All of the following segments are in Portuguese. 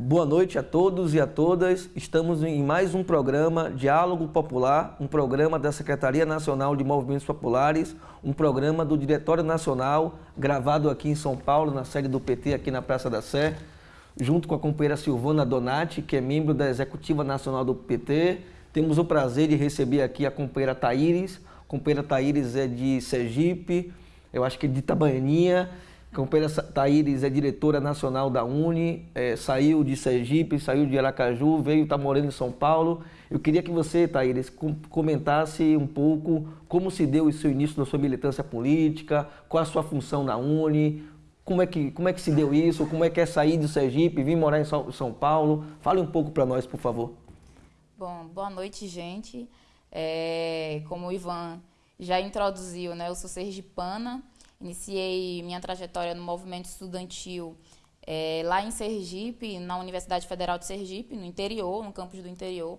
Boa noite a todos e a todas. Estamos em mais um programa Diálogo Popular, um programa da Secretaria Nacional de Movimentos Populares, um programa do Diretório Nacional, gravado aqui em São Paulo, na sede do PT, aqui na Praça da Sé, junto com a companheira Silvana Donati, que é membro da Executiva Nacional do PT. Temos o prazer de receber aqui a companheira Taíris. A companheira Taíris é de Sergipe, eu acho que é de Itabaianinha companheira Thaíris é diretora nacional da Uni, é, saiu de Sergipe, saiu de Aracaju, veio estar tá morando em São Paulo. Eu queria que você, Thaíris, comentasse um pouco como se deu o seu início da sua militância política, qual a sua função na Uni, como é que, como é que se deu isso, como é que é sair de Sergipe, vir morar em São Paulo. Fale um pouco para nós, por favor. Bom, boa noite, gente. É, como o Ivan já introduziu, né, eu sou sergipana, Iniciei minha trajetória no movimento estudantil é, lá em Sergipe, na Universidade Federal de Sergipe, no interior, no campus do interior,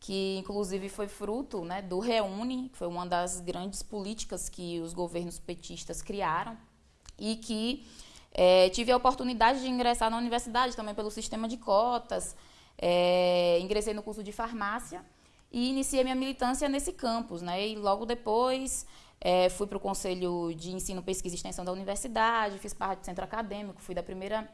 que inclusive foi fruto né, do Reúne, que foi uma das grandes políticas que os governos petistas criaram, e que é, tive a oportunidade de ingressar na universidade também pelo sistema de cotas, é, ingressei no curso de farmácia e iniciei minha militância nesse campus, né? E logo depois é, fui para o Conselho de Ensino, Pesquisa e Extensão da Universidade, fiz parte do centro acadêmico, fui da primeira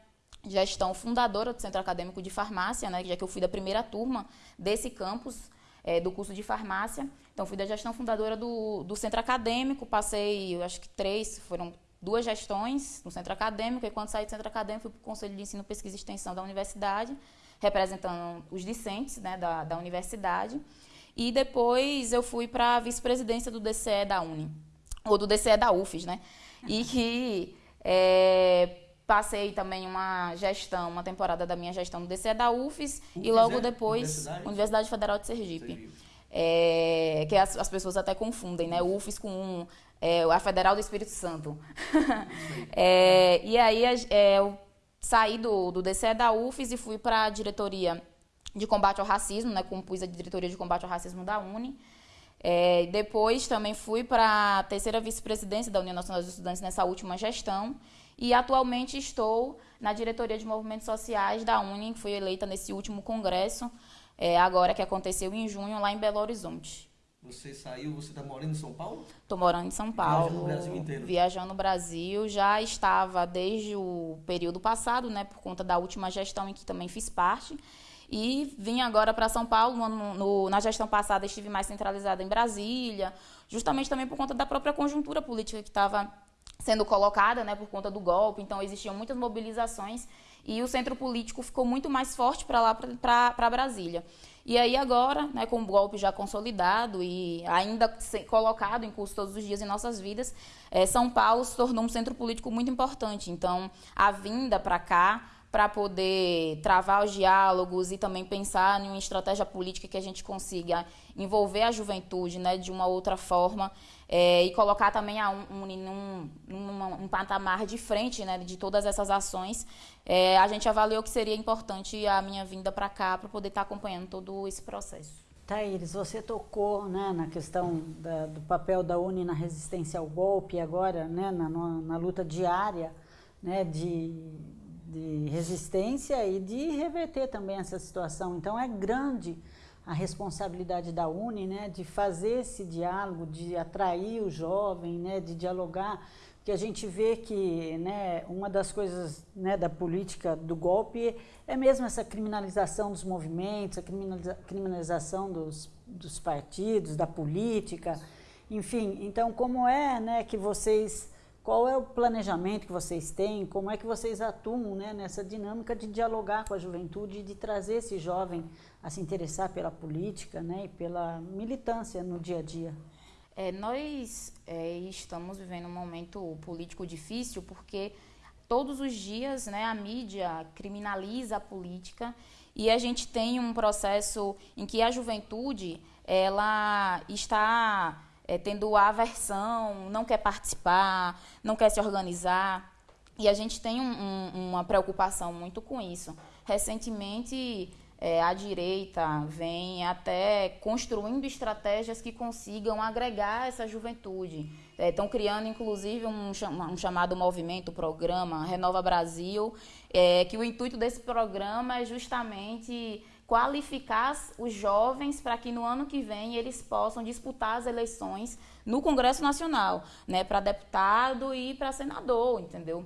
gestão fundadora do centro acadêmico de farmácia, né, já que eu fui da primeira turma desse campus é, do curso de farmácia. Então, fui da gestão fundadora do, do centro acadêmico, passei, eu acho que três, foram duas gestões no centro acadêmico, e quando saí do centro acadêmico, fui para o Conselho de Ensino, Pesquisa e Extensão da Universidade, representando os discentes né, da, da universidade. E depois eu fui para a vice-presidência do DCE da Uni, ou do DCE da UFES, né? E que é, passei também uma gestão, uma temporada da minha gestão no DCE da UFES, UFES e logo é? depois Universidade? Universidade Federal de Sergipe. Sergipe. É, que as, as, pessoas até confundem, né? UFES com um, é, a Federal do Espírito Santo. é, e aí é, eu saí do, do DCE da UFES e fui para a diretoria de combate ao racismo, né, compus a diretoria de combate ao racismo da Uni. É, depois também fui para a terceira vice-presidência da União Nacional dos Estudantes nessa última gestão e atualmente estou na diretoria de movimentos sociais da Uni, que fui eleita nesse último congresso, é, agora que aconteceu em junho lá em Belo Horizonte. Você saiu, você está morando em São Paulo? Estou morando em São Paulo. Viajando o Brasil inteiro. Viajando o Brasil. Já estava desde o período passado, né, por conta da última gestão em que também fiz parte. E vim agora para São Paulo. No, no, na gestão passada estive mais centralizada em Brasília, justamente também por conta da própria conjuntura política que estava sendo colocada, né, por conta do golpe. Então existiam muitas mobilizações e o centro político ficou muito mais forte para lá, para Brasília. E aí agora, né, com o golpe já consolidado e ainda colocado em curso todos os dias em nossas vidas, é, São Paulo se tornou um centro político muito importante. Então, a vinda para cá para poder travar os diálogos e também pensar em uma estratégia política que a gente consiga envolver a juventude né, de uma outra forma é, e colocar também a Uni num, num, num patamar de frente né, de todas essas ações, é, a gente avaliou que seria importante a minha vinda para cá para poder estar tá acompanhando todo esse processo. Thaíris, você tocou né, na questão da, do papel da Uni na resistência ao golpe, agora né, na, na luta diária né, de de resistência e de reverter também essa situação. Então é grande a responsabilidade da Uni, né, de fazer esse diálogo, de atrair o jovem, né, de dialogar, porque a gente vê que, né, uma das coisas, né, da política do golpe é mesmo essa criminalização dos movimentos, a criminaliza criminalização dos, dos partidos, da política, enfim. Então, como é, né, que vocês qual é o planejamento que vocês têm? Como é que vocês atuam né, nessa dinâmica de dialogar com a juventude, de trazer esse jovem a se interessar pela política né, e pela militância no dia a dia? É, nós é, estamos vivendo um momento político difícil porque todos os dias né, a mídia criminaliza a política e a gente tem um processo em que a juventude ela está é, tendo aversão, não quer participar, não quer se organizar. E a gente tem um, um, uma preocupação muito com isso. Recentemente, é, a direita vem até construindo estratégias que consigam agregar essa juventude. estão é, criando, inclusive, um, um, chamado movimento, programa Renova Brasil, é, que o intuito desse programa é justamente qualificar os jovens para que no ano que vem eles possam disputar as eleições no Congresso Nacional, né, para deputado e para senador, entendeu?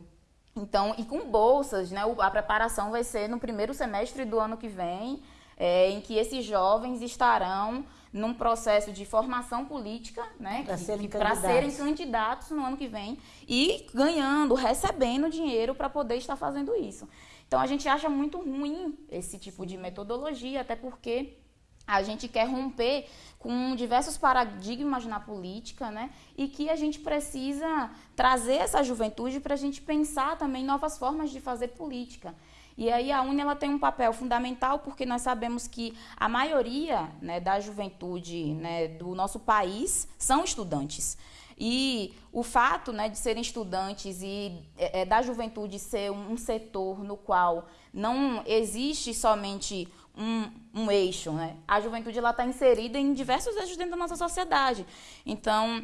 Então, e com bolsas, né, a preparação vai ser no primeiro semestre do ano que vem, é, em que esses jovens estarão num processo de formação política, né, para serem, serem, candidatos no ano que vem e ganhando, recebendo dinheiro para poder estar fazendo isso. Então a gente acha muito ruim esse tipo de metodologia, até porque a gente quer romper com diversos paradigmas na política, né? E que a gente precisa trazer essa juventude para a gente pensar também novas formas de fazer política. E aí a UNE ela tem um papel fundamental porque nós sabemos que a maioria né, da juventude né, do nosso país são estudantes. E o fato né, de serem estudantes e é, é da juventude ser um, setor no qual não existe somente um, um eixo, né? a juventude está inserida em diversos eixos dentro da nossa sociedade. Então,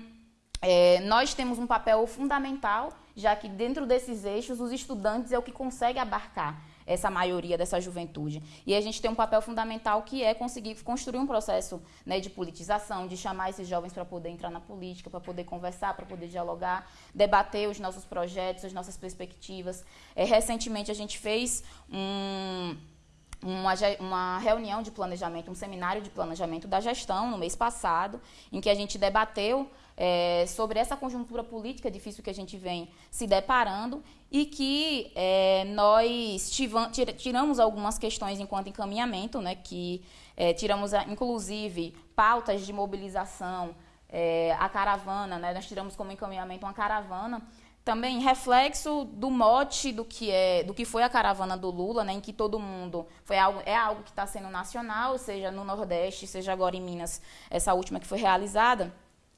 é, nós temos um papel fundamental, já que dentro desses eixos, os estudantes é o que consegue abarcar essa maioria dessa juventude. E a gente tem um papel fundamental que é conseguir construir um processo né, de politização, de chamar esses jovens para poder entrar na política, para poder conversar, para poder dialogar, debater os nossos projetos, as nossas perspectivas. É, recentemente a gente fez um uma, uma, reunião de planejamento, um seminário de planejamento da gestão no mês passado, em que a gente debateu é, sobre essa conjuntura política difícil que a gente vem se deparando e que é, nós tivam, tiramos algumas questões enquanto encaminhamento, né, que é, tiramos, inclusive, pautas de mobilização, é, a caravana, né, nós tiramos como encaminhamento uma caravana, também reflexo do mote do que é do que foi a caravana do Lula, né, em que todo mundo foi algo é algo que está sendo nacional, seja no Nordeste, seja agora em Minas, essa última que foi realizada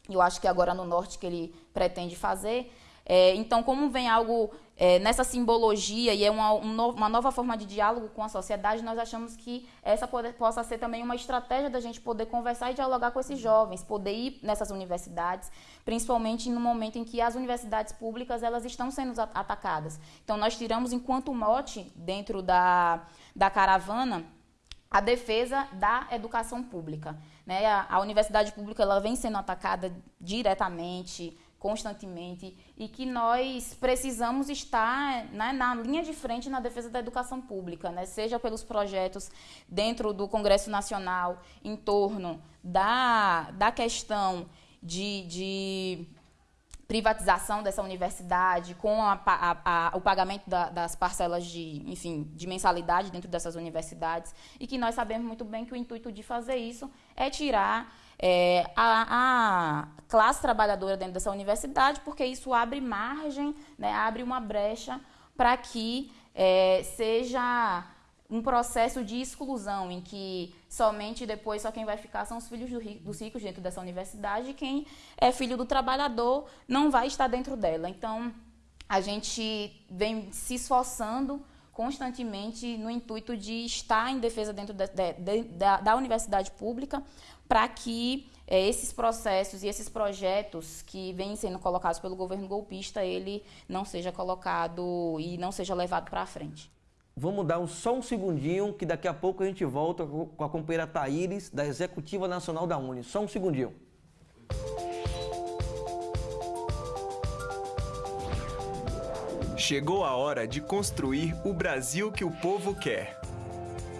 eu acho que agora no norte que ele pretende fazer. É, então, como vem algo é, nessa simbologia e é uma, um no, uma nova forma de diálogo com a sociedade, nós achamos que essa possa ser também uma estratégia da gente poder conversar e dialogar com esses jovens, poder ir nessas universidades, principalmente no momento em que as universidades públicas elas estão sendo atacadas. Então, nós tiramos enquanto mote dentro da, da caravana a defesa da educação pública. Né? A, a, universidade pública ela vem sendo atacada diretamente, constantemente, e que nós precisamos estar né, na linha de frente na defesa da educação pública, né? seja pelos projetos dentro do Congresso Nacional, em torno da, da questão de, de privatização dessa universidade, com a, a, a, o pagamento da, das parcelas de, enfim, de mensalidade dentro dessas universidades, e que nós sabemos muito bem que o intuito de fazer isso é tirar é, a, classe trabalhadora dentro dessa universidade, porque isso abre margem, né, abre uma brecha para que é, seja um processo de exclusão em que somente depois só quem vai ficar são os filhos dos ricos dentro dessa universidade e quem é filho do trabalhador não vai estar dentro dela. Então, a gente vem se esforçando constantemente no intuito de estar em defesa dentro de, de, da, da, universidade pública para que é, esses processos e esses projetos que vêm sendo colocados pelo governo golpista, ele não seja colocado e não seja levado para frente. Vamos dar um, só um segundinho, que daqui a pouco a gente volta com a companheira Taíris, da Executiva Nacional da Uni. Só um segundinho. Chegou a hora de construir o Brasil que o povo quer.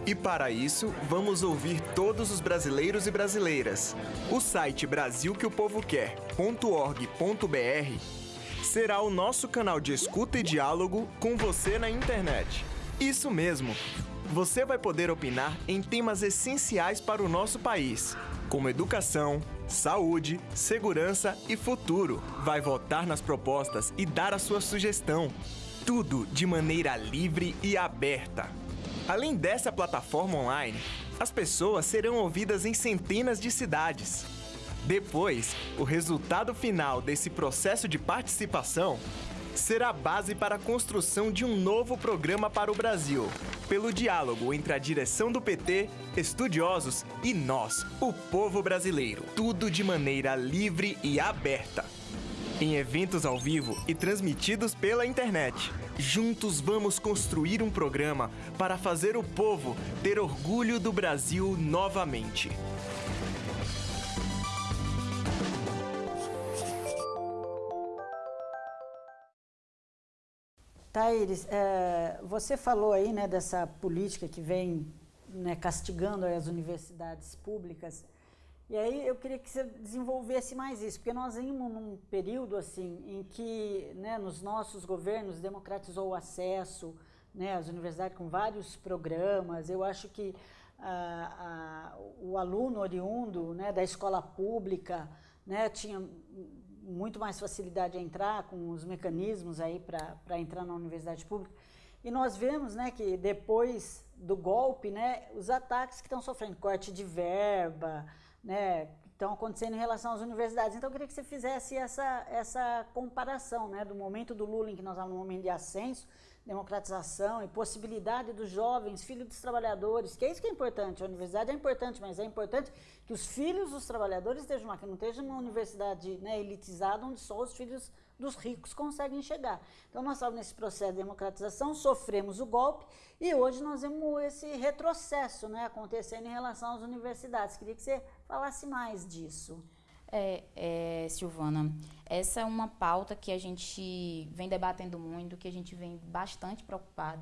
E para isso, vamos ouvir todos os brasileiros e brasileiras. O site brasilqueopovoquer.org.br será o nosso canal de escuta e diálogo com você na internet. Isso mesmo! Você vai poder opinar em temas essenciais para o nosso país, como educação, saúde, segurança e futuro. Vai votar nas propostas e dar a sua sugestão. Tudo de maneira livre e aberta. Além dessa plataforma online, as pessoas serão ouvidas em centenas de cidades. Depois, o resultado final desse processo de participação será base para a construção de um novo programa para o Brasil, pelo diálogo entre a direção do PT, estudiosos e nós, o povo brasileiro. Tudo de maneira livre e aberta. em eventos ao vivo e transmitidos pela internet. Juntos vamos construir um programa para fazer o povo ter orgulho do Brasil novamente. Taíris, é, você falou aí né, dessa política que vem né, castigando as universidades públicas. E aí eu queria que você desenvolvesse mais isso, porque nós vimos num período assim em que né, nos nossos governos democratizou o acesso né, às universidades com vários programas. Eu acho que ah, ah, o aluno oriundo né, da escola pública né, tinha muito mais facilidade a entrar com os mecanismos aí para entrar na universidade pública. E nós vemos né, que depois do golpe, né, os ataques que estão sofrendo, corte de verba, né, estão acontecendo em relação às universidades. Então, eu queria que você fizesse essa, essa comparação né, do momento do Lula, em que nós estamos no momento de ascenso, democratização e possibilidade dos jovens, filhos dos trabalhadores, que é isso que é importante. A universidade é importante, mas é importante que os filhos dos trabalhadores estejam lá, que não esteja uma universidade né, elitizada onde só os filhos dos ricos conseguem chegar. Então, nós estávamos nesse processo de democratização, sofremos o golpe e hoje nós vemos esse retrocesso né, acontecendo em relação às universidades. Queria que você falasse mais disso. É, é, Silvana, essa é uma pauta que a gente vem debatendo muito, que a gente vem bastante preocupado,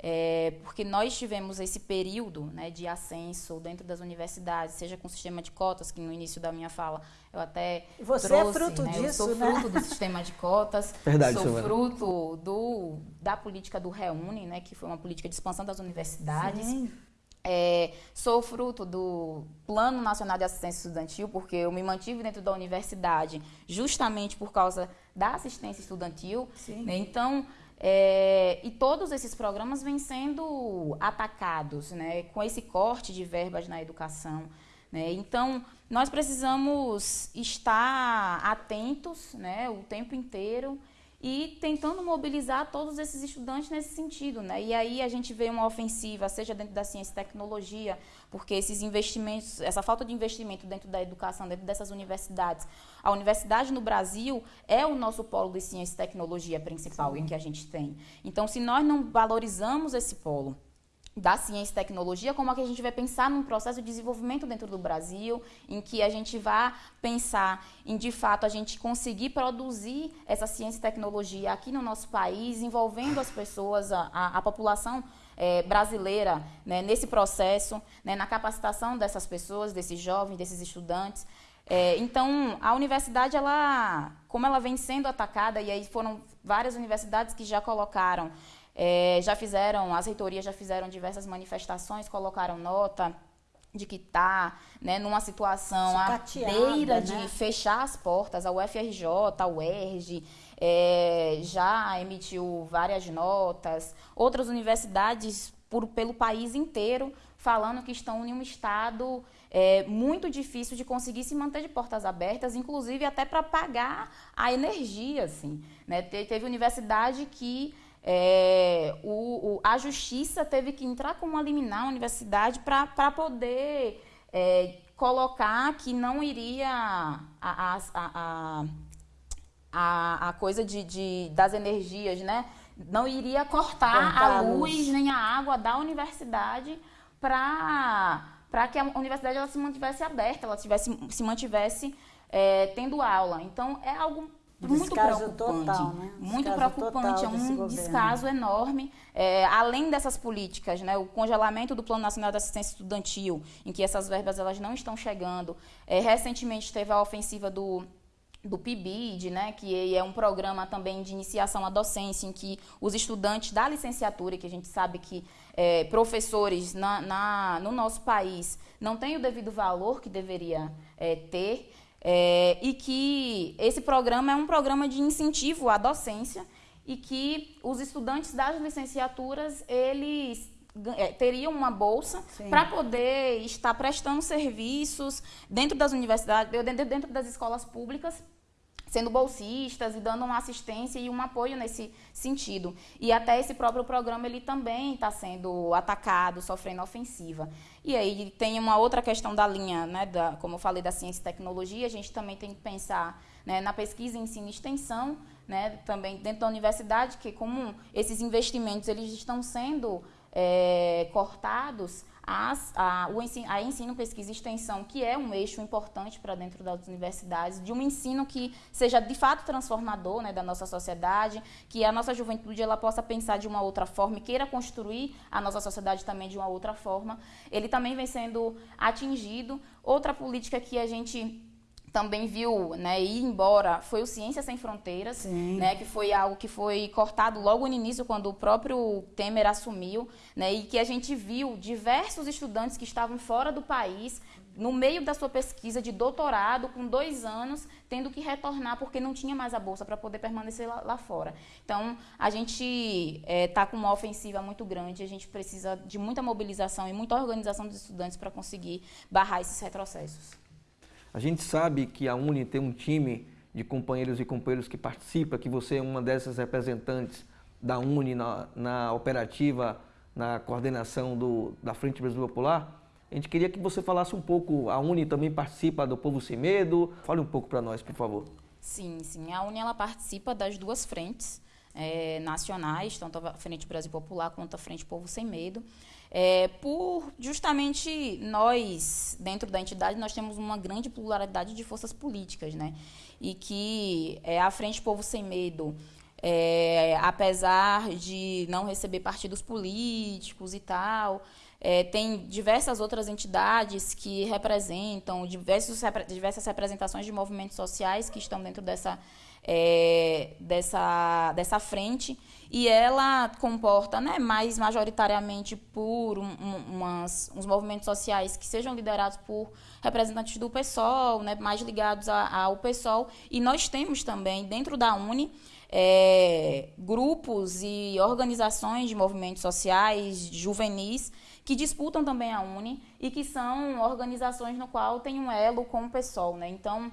é, porque nós tivemos esse período né, de ascenso dentro das universidades, seja com o sistema de cotas, que no início da minha fala eu até Você trouxe, é fruto né, disso, Eu sou né? fruto do sistema de cotas, Verdade, sou Silvana. fruto do, da política do Reúne, né, que foi uma política de expansão das universidades. Sim. É, sou fruto do Plano Nacional de Assistência Estudantil, porque eu me mantive dentro da universidade justamente por causa da assistência estudantil. Né? Então, é, e todos esses programas vêm sendo atacados né, com esse corte de verbas na educação. né? Então, nós precisamos estar atentos né, o tempo inteiro e tentando mobilizar todos esses estudantes nesse sentido, né? E aí a gente vê uma ofensiva, seja dentro da ciência e tecnologia, porque esses investimentos, essa falta de investimento dentro da educação, dentro dessas universidades. A universidade no Brasil é o nosso polo de ciência e tecnologia principal em que a gente tem. Então, se nós não valorizamos esse polo, da ciência e tecnologia, como é que a gente vai pensar num processo de desenvolvimento dentro do Brasil, em que a gente vá pensar em, de fato, a gente conseguir produzir essa ciência e tecnologia aqui no nosso país, envolvendo as pessoas, a, a, a população eh, brasileira né, nesse processo, né, na capacitação dessas pessoas, desses jovens, desses estudantes. É, então, a universidade, ela, como ela vem sendo atacada, e aí foram várias universidades que já colocaram é, já fizeram, as reitorias já fizeram diversas manifestações, colocaram nota de que está né, numa situação à Sucateada, beira né? de fechar as portas. A UFRJ, a UERJ, é, já emitiu várias notas. Outras universidades por, pelo país inteiro falando que estão em um estado é, muito difícil de conseguir se manter de portas abertas, inclusive até para pagar a energia. Assim, né? Te- Teve universidade que é, o- o- a justiça teve que entrar com uma liminar à universidade para poder é, colocar que não iria a, a, a- a- a, a coisa de, de- das energias, né? Não iria cortar Cortar a a luz luz. nem a água da universidade para para que a universidade ela se mantivesse aberta, ela tivesse, se mantivesse é, tendo aula. Então é algo muito Descaso preocupante, total, né? muito preocupante, é um governo. descaso enorme. É, além dessas políticas, né, o congelamento do Plano Nacional de Assistência Estudantil, em que essas verbas elas não estão chegando. É, recentemente teve a ofensiva do do PIBID, né, que é um programa também de iniciação à docência, em que os estudantes da licenciatura, que a gente sabe que é, professores na, na- no nosso país não têm o devido valor que deveria é, ter, é, e que esse programa é um programa de incentivo à docência e que os estudantes das licenciaturas, eles é, teriam uma bolsa para poder estar prestando serviços dentro das universidades, dentro, dentro das escolas públicas, sendo bolsistas e dando uma assistência e um apoio nesse sentido. E até esse próprio programa ele também está sendo atacado, sofrendo ofensiva. E aí tem uma outra questão da linha, né, da, como eu falei, da ciência e tecnologia, a gente também tem que pensar né, na pesquisa, ensino e extensão, né, também dentro da universidade, que como esses investimentos eles estão sendo é, cortados, as, a, o ensino, a ensino, pesquisa e extensão, que é um eixo importante para dentro das universidades, de um ensino que seja de fato transformador né, da nossa sociedade, que a nossa juventude ela possa pensar de uma outra forma e queira construir a nossa sociedade também de uma outra forma. Ele também vem sendo atingido. Outra política que a gente também viu né, ir embora foi o Ciência Sem Fronteiras, né, que foi algo que foi cortado logo no início, quando o próprio Temer assumiu, né, e que a gente viu diversos estudantes que estavam fora do país, no meio da sua pesquisa de doutorado, com dois anos, tendo que retornar porque não tinha mais a bolsa para poder permanecer lá, lá, fora. Então, a gente está é, tá com uma ofensiva muito grande, a gente precisa de muita mobilização e muita organização dos estudantes para conseguir barrar esses retrocessos. A gente sabe que a Uni tem um time de companheiros e companheiros que participa, que você é uma dessas representantes da Uni na, na operativa, na coordenação do, da Frente Brasil Popular. A gente queria que você falasse um pouco, a Uni também participa do Povo Sem Medo. Fale um pouco para nós, por favor. Sim, sim. A Uni ela participa das duas frentes é, nacionais, tanto a Frente Brasil Popular quanto a Frente Povo Sem Medo. É, por justamente nós, dentro da entidade, nós temos uma grande pluralidade de forças políticas, né? E que é, a Frente Povo Sem Medo, é, apesar de não receber partidos políticos e tal, é, tem diversas outras entidades que representam, diversos, diversas representações de movimentos sociais que estão dentro dessa, é, dessa, dessa frente e ela comporta, né, mais majoritariamente por um, um, umas, uns movimentos sociais que sejam liderados por representantes do PSOL, né, mais ligados a, ao PSOL, e nós temos também dentro da Uni é, grupos e organizações de movimentos sociais juvenis que disputam também a Uni e que são organizações no qual tem um elo com o PSOL, né? Então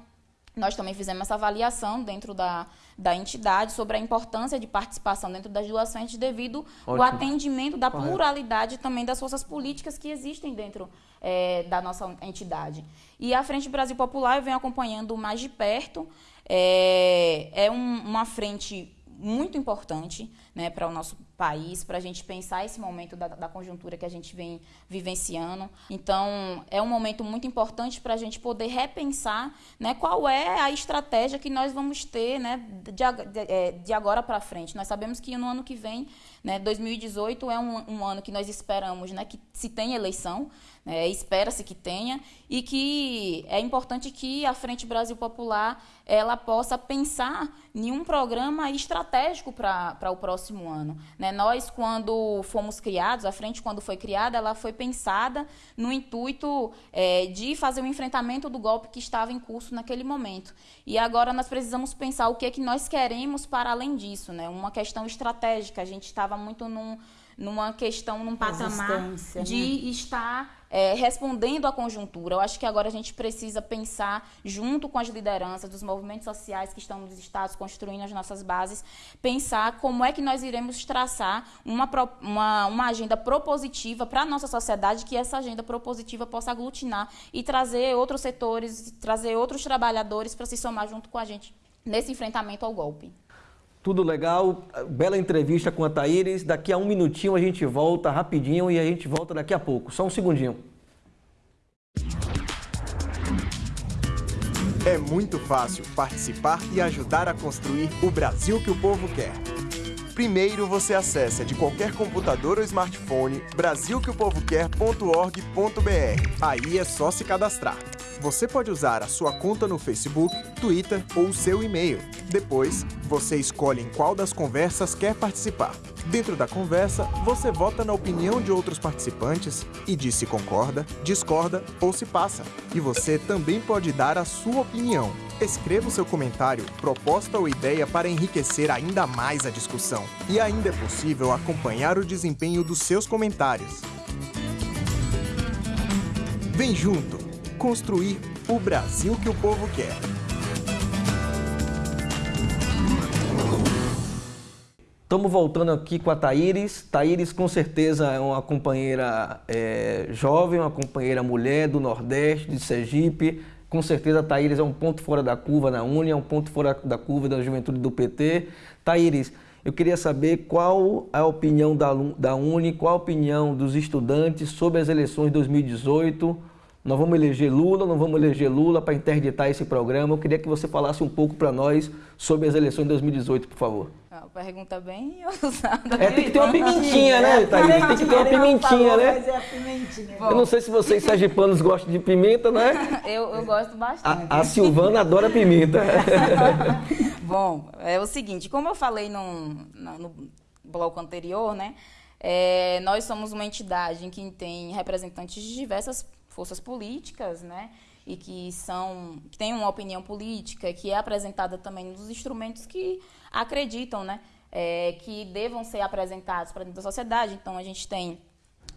nós também fizemos essa avaliação dentro da, da entidade sobre a importância de participação dentro das duas frentes devido ao atendimento da Correto. pluralidade também das forças políticas que existem dentro é, da nossa entidade. E a Frente Brasil Popular eu venho acompanhando mais de perto. É, é um, uma frente muito importante né, para o nosso país, para a gente pensar esse momento da, da, conjuntura que a gente vem vivenciando. Então, é um momento muito importante para a gente poder repensar né, qual é a estratégia que nós vamos ter né, de, de, é, de agora para frente. Nós sabemos que no ano que vem, né, 2018, é um, um ano que nós esperamos né, que se tenha eleição, né, espera-se que tenha, e que é importante que a Frente Brasil Popular ela possa pensar em um programa estratégico para o próximo ano. Né? Nós, quando fomos criados, a frente, quando foi criada, ela foi pensada no intuito é, de fazer o enfrentamento do golpe que estava em curso naquele momento. E agora nós precisamos pensar o que é que nós queremos para além disso, né? uma questão estratégica. A gente estava muito num numa questão, num patamar de né? estar é, respondendo à conjuntura. Eu acho que agora a gente precisa pensar, junto com as lideranças dos movimentos sociais que estão nos estados, construindo as nossas bases, pensar como é que nós iremos traçar uma, uma, uma agenda propositiva para a nossa sociedade, que essa agenda propositiva possa aglutinar e trazer outros setores, trazer outros trabalhadores para se somar junto com a gente nesse enfrentamento ao golpe. Tudo legal, bela entrevista com a Thaíris. Daqui a um minutinho a gente volta rapidinho e a gente volta daqui a pouco. Só um segundinho. É muito fácil participar e ajudar a construir o Brasil que o povo quer. Primeiro você acessa de qualquer computador ou smartphone brasilqueopovoquer.org.br. Aí é só se cadastrar. Você pode usar a sua conta no Facebook, Twitter ou seu e-mail. Depois, você escolhe em qual das conversas quer participar. Dentro da conversa, você vota na opinião de outros participantes e diz se concorda, discorda ou se passa. E você também pode dar a sua opinião. Escreva o seu comentário, proposta ou ideia para enriquecer ainda mais a discussão. E ainda é possível acompanhar o desempenho dos seus comentários. Vem junto! Construir o Brasil que o povo quer. Estamos voltando aqui com a Thaíris. Thaíris, com certeza, é uma companheira é, jovem, uma companheira mulher do Nordeste, de Sergipe. Com certeza Thaíris é um ponto fora da curva na Uni, é um ponto fora da curva da juventude do PT. Thaíris, eu queria saber qual a opinião da, da Uni, qual a opinião dos estudantes sobre as eleições de 2018. Nós vamos eleger Lula, não vamos eleger Lula para interditar esse programa. Eu queria que você falasse um pouco para nós sobre as eleições de 2018, por favor. Uma pergunta bem ousada. É, tem que ter uma pimentinha, né, Thaís? Tem que ter uma pimentinha, né? É eu não sei se vocês sergipanos gostam de pimenta, né? Eu, eu gosto bastante. A, a Silvana adora pimenta. Bom, é o seguinte, como eu falei no, no bloco anterior, né? É, nós somos uma entidade em que tem representantes de diversas forças políticas, né? E que são que têm uma opinião política, que é apresentada também nos instrumentos que acreditam, né? É, que devam ser apresentados para dentro da sociedade. Então a gente tem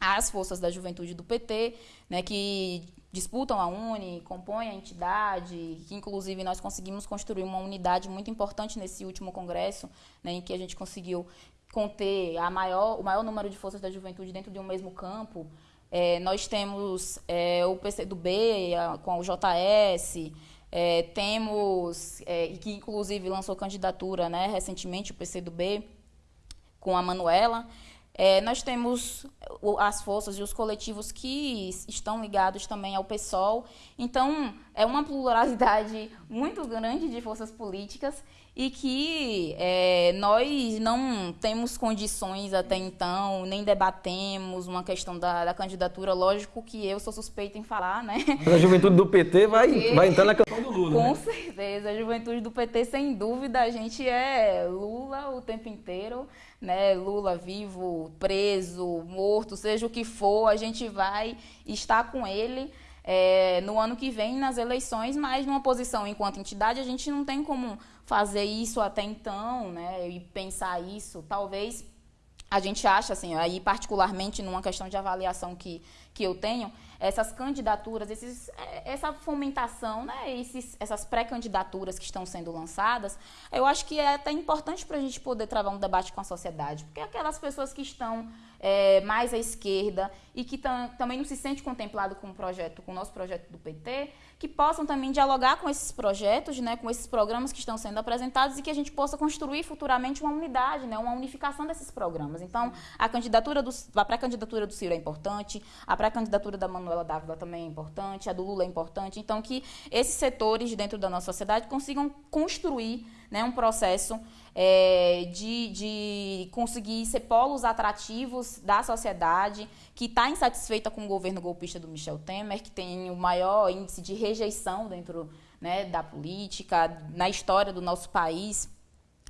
as forças da juventude do PT, né, que disputam a Uni, compõem a entidade, que inclusive nós conseguimos construir uma unidade muito importante nesse último congresso, né, em que a gente conseguiu conter a maior, o maior número de forças da juventude dentro de um mesmo campo. É, nós temos é, o PCdoB com o JS, é, temos, é, que inclusive lançou candidatura né, recentemente, o PCdoB, com a Manuela. É, nós temos as forças e os coletivos que estão ligados também ao PSOL. Então, é uma pluralidade muito grande de forças políticas e que é, nós não temos condições até então, nem debatemos uma questão da, da, candidatura. Lógico que eu sou suspeita em falar, né? Mas a juventude do PT vai, vai entrar na campanha do Lula. Com né? certeza, a juventude do PT, sem dúvida, a gente é Lula o tempo inteiro. Né, Lula vivo, preso, morto, seja o que for, a gente vai estar com ele é, no ano que vem nas eleições, mas numa posição enquanto entidade a gente não tem como fazer isso até então, né? E pensar isso, talvez a gente acha assim, aí particularmente numa questão de avaliação que, que eu tenho, essas candidaturas, esses, é, essa fomentação, né, esses, essas pré-candidaturas que estão sendo lançadas, eu acho que é até importante para a gente poder travar um debate com a sociedade, porque aquelas pessoas que estão é, mais à esquerda e que também não se sente contemplado com o projeto, com o nosso projeto do PT, que possam também dialogar com esses projetos, né, com esses programas que estão sendo apresentados e que a gente possa construir futuramente uma unidade, né, uma unificação desses programas. Então, a candidatura do, a pré-candidatura do Ciro é importante, a pré-candidatura da Manuela Dávila também é importante, a do Lula é importante. Então, que esses setores dentro da nossa sociedade consigam construir né, um processo é, de, de conseguir ser polos atrativos da sociedade que está insatisfeita com o governo golpista do Michel Temer, que tem o maior índice de rejeição dentro né, da política, na história do nosso país,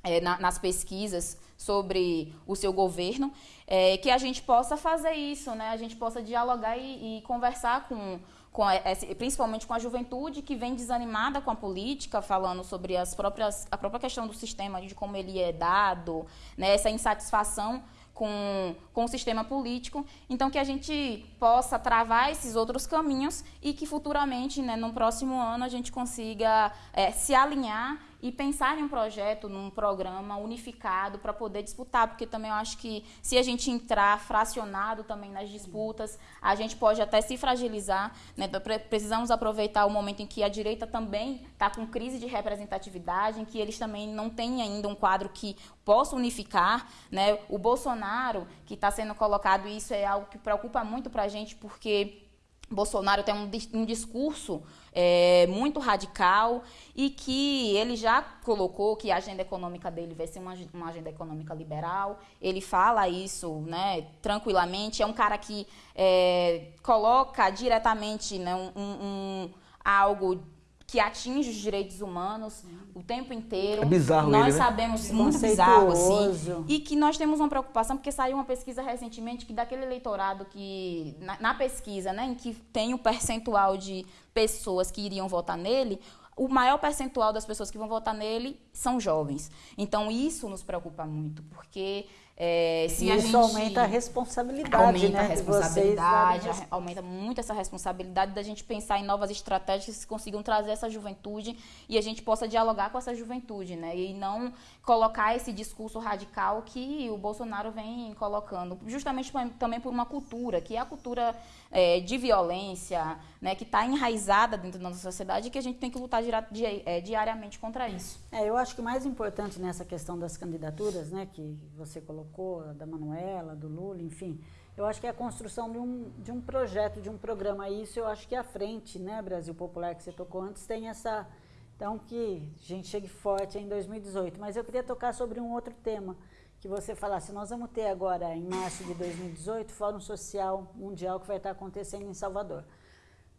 é, na, nas pesquisas sobre o seu governo, é, que a gente possa fazer isso, né, a gente possa dialogar e, e conversar com com a, principalmente com a juventude que vem desanimada com a política, falando sobre as próprias, a própria questão do sistema, de como ele é dado, né, essa insatisfação com, com o sistema político. Então, que a gente possa travar esses outros caminhos e que futuramente, né, no próximo ano, a gente consiga é, se alinhar e pensar em um projeto, num programa unificado para poder disputar, porque também eu acho que se a gente entrar fracionado também nas disputas, a gente pode até se fragilizar. Né? Então, precisamos aproveitar o momento em que a direita também está com crise de representatividade, em que eles também não têm ainda um quadro que possa unificar. Né? O Bolsonaro, que está sendo colocado, isso é algo que preocupa muito para a gente, porque Bolsonaro tem um, um discurso é, muito radical e que ele já colocou que a agenda econômica dele vai ser uma, uma agenda econômica liberal. Ele fala isso né, tranquilamente. É um cara que é, coloca diretamente né, um, um, algo que atinge os direitos humanos o tempo inteiro. É bizarro Nós ele, né? sabemos muito bizarro assim. E que nós temos uma preocupação porque saiu uma pesquisa recentemente que daquele eleitorado que na, na pesquisa, né, em que tem o um percentual de pessoas que iriam votar nele, o maior percentual das pessoas que vão votar nele são jovens. Então isso nos preocupa muito, porque É, se e isso gente... aumenta a responsabilidade, aumenta né? a responsabilidade, vocês... aumenta muito essa responsabilidade da gente pensar em novas estratégias que consigam trazer essa juventude e a gente possa dialogar com essa juventude, né? E não colocar esse discurso radical que o Bolsonaro vem colocando, justamente também por uma cultura, que é a cultura é, de violência, né, que está enraizada dentro da nossa sociedade e que a gente tem que lutar di é, diariamente contra isso. É, eu acho que o mais importante nessa questão das candidaturas, né, que você colocou, da Manuela, do Lula, enfim, eu acho que é a construção de um, de um projeto, de um programa. Isso eu acho que é a frente, né, Brasil Popular, que você tocou antes, tem essa. Então, que a gente chegue forte em 2018. Mas eu queria tocar sobre um outro tema que você falasse, nós vamos ter agora, em março de 2018, Fórum Social Mundial que vai estar acontecendo em Salvador.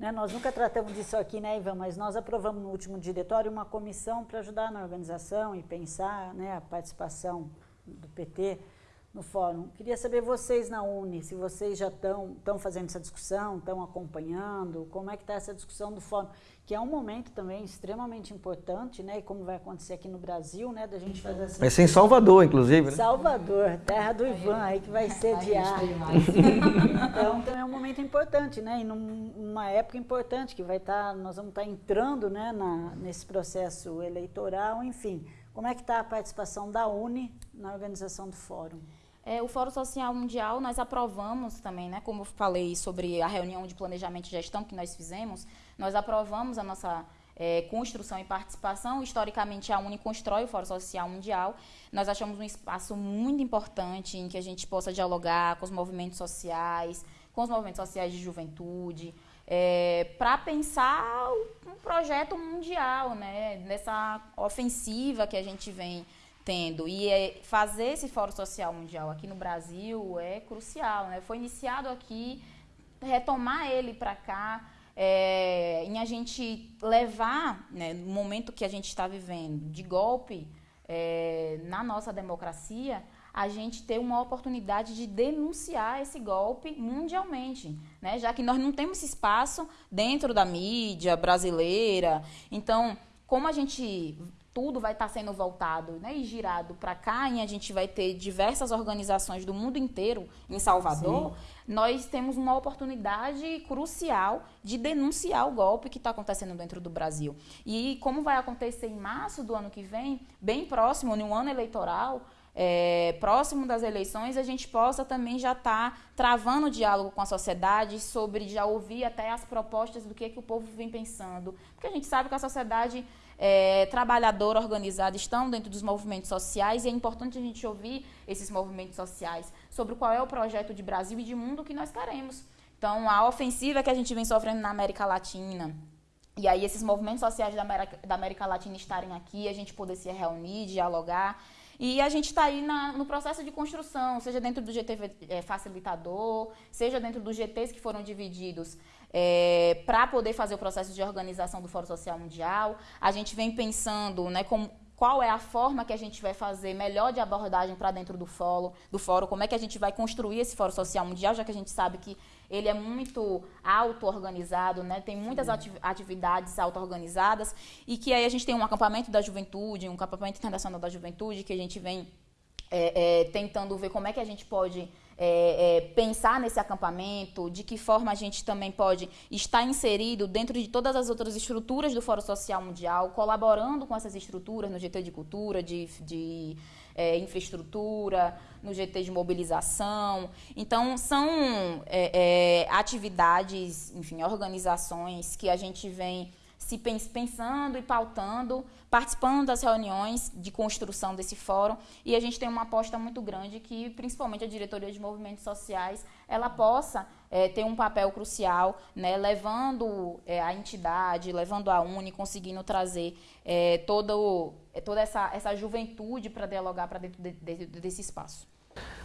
Né, nós nunca tratamos disso aqui, né, Ivan, mas nós aprovamos no último diretório uma comissão para ajudar na organização e pensar né, a participação do PT no fórum. Queria saber vocês na Uni, se vocês já estão fazendo essa discussão, estão acompanhando, como é que está essa discussão do fórum, que é um momento também extremamente importante, né, e como vai acontecer aqui no Brasil, né, da gente fazer essa... Vai ser em Salvador, inclusive, né? Salvador, terra do Ivan, aí que vai sediar. então, também é um momento importante, né, e numa época importante, que vai estar, tá, nós vamos estar tá entrando, né, na, nesse processo eleitoral, enfim... Como é que está a participação da Uni na organização do fórum? É, o Fórum Social Mundial nós aprovamos também, né, como eu falei sobre a reunião de planejamento e gestão que nós fizemos, nós aprovamos a nossa é, construção e participação. Historicamente, a Uni constrói o Fórum Social Mundial. Nós achamos um espaço muito importante em que a gente possa dialogar com os movimentos sociais, com os movimentos sociais de juventude, é, para pensar um projeto mundial, né, nessa ofensiva que a gente vem tendo. E é, fazer esse Fórum Social Mundial aqui no Brasil é crucial. Né? Foi iniciado aqui, retomar ele para cá, é, em a gente levar, né, no momento que a gente está vivendo de golpe é, na nossa democracia, a gente ter uma oportunidade de denunciar esse golpe mundialmente, né? já que nós não temos esse espaço dentro da mídia brasileira. Então, como a gente tudo vai estar sendo voltado né, e girado para cá, e a gente vai ter diversas organizações do mundo inteiro em Salvador, Sim. nós temos uma oportunidade crucial de denunciar o golpe que está acontecendo dentro do Brasil. E como vai acontecer em março do ano que vem, bem próximo, no ano eleitoral, é, próximo das eleições, a gente possa também já estar tá travando o diálogo com a sociedade sobre já ouvir até as propostas do que, que o povo vem pensando. Porque a gente sabe que a sociedade é, trabalhadora organizada estão dentro dos movimentos sociais e é importante a gente ouvir esses movimentos sociais sobre qual é o projeto de Brasil e de mundo que nós queremos. Então, a ofensiva que a gente vem sofrendo na América Latina, e aí esses movimentos sociais da América, da América Latina estarem aqui, a gente poder se reunir, dialogar, e a gente está aí na, no processo de construção, seja dentro do GT é, facilitador, seja dentro dos GTs que foram divididos é, para poder fazer o processo de organização do Fórum Social Mundial. A gente vem pensando né, como, qual é a forma que a gente vai fazer melhor de abordagem para dentro do fórum, do fórum, como é que a gente vai construir esse Fórum Social Mundial, já que a gente sabe que ele é muito auto-organizado, né? tem muitas atividades auto-organizadas, e que aí a gente tem um acampamento da juventude, um acampamento internacional da juventude, que a gente vem é, é, tentando ver como é que a gente pode é, é, pensar nesse acampamento, de que forma a gente também pode estar inserido dentro de todas as outras estruturas do Fórum Social Mundial, colaborando com essas estruturas no GT de Cultura, de, de é, infraestrutura, no GT de mobilização. Então, são é, atividades, enfim, organizações que a gente vem se pensando e pautando, participando das reuniões de construção desse fórum e a gente tem uma aposta muito grande que, principalmente a diretoria de movimentos sociais, ela possa é, ter um papel crucial, né, levando é, a entidade, levando a Uni, conseguindo trazer é, todo, toda essa, essa juventude para dialogar para dentro de, de, desse espaço.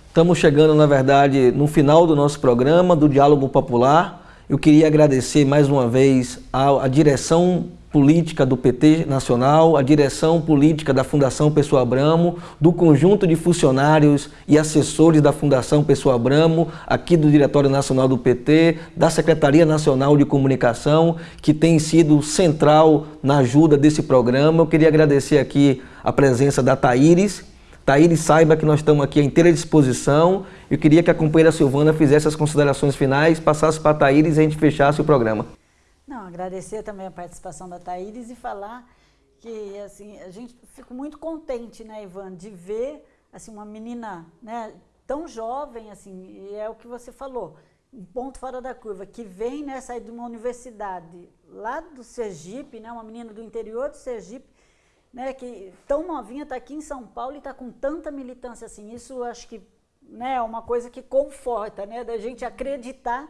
Estamos chegando, na verdade, no final do nosso programa, do Diálogo Popular. Eu queria agradecer mais uma vez à, direção política do PT Nacional, a direção política da Fundação Pessoa Abramo, do conjunto de funcionários e assessores da Fundação Pessoa Abramo, aqui do Diretório Nacional do PT, da Secretaria Nacional de Comunicação, que tem sido central na ajuda desse programa. Eu queria agradecer aqui a presença da Taíris, Taíris saiba que nós estamos aqui à inteira disposição. Eu queria que a companheira Silvana fizesse as considerações finais, passasse para a Taíris e a gente fechasse o programa. Não, agradecer também a participação da Taíris e falar que assim, a gente fica muito contente, né, Ivan, de ver assim uma menina, né, tão jovem assim, e é o que você falou, um ponto fora da curva, que vem né, sair de uma universidade lá do Sergipe, né, uma menina do interior do Sergipe, né, que tão novinha está aqui em São Paulo e está com tanta militância assim. Isso acho que né, é uma coisa que conforta, né, da gente acreditar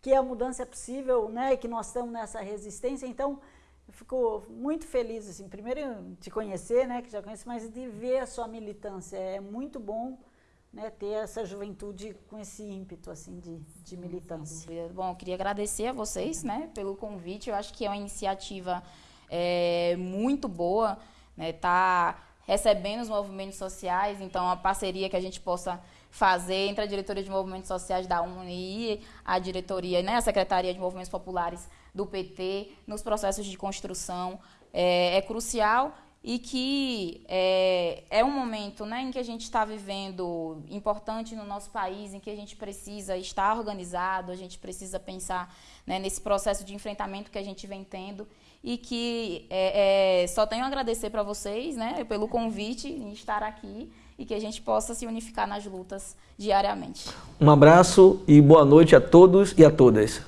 que a mudança é possível, né, e que nós estamos nessa resistência. Então, eu fico muito feliz, assim, primeiro de conhecer, né, que já conheço, mas de ver a sua militância. É muito bom né, ter essa juventude com esse ímpeto assim de, de militância. Bom, eu queria agradecer a vocês né, pelo convite. Eu acho que é uma iniciativa é, muito boa, né, tá recebendo os movimentos sociais, então a parceria que a gente possa fazer entre a diretoria de movimentos sociais da UNI e a diretoria, né, a secretaria de movimentos populares do PT nos processos de construção é, é crucial e que é, é um momento né, em que a gente está vivendo importante no nosso país, em que a gente precisa estar organizado, a gente precisa pensar né, nesse processo de enfrentamento que a gente vem tendo e que é, é, só tenho a agradecer para vocês né, pelo convite em estar aqui e que a gente possa se unificar nas lutas diariamente. Um abraço e boa noite a todos e a todas.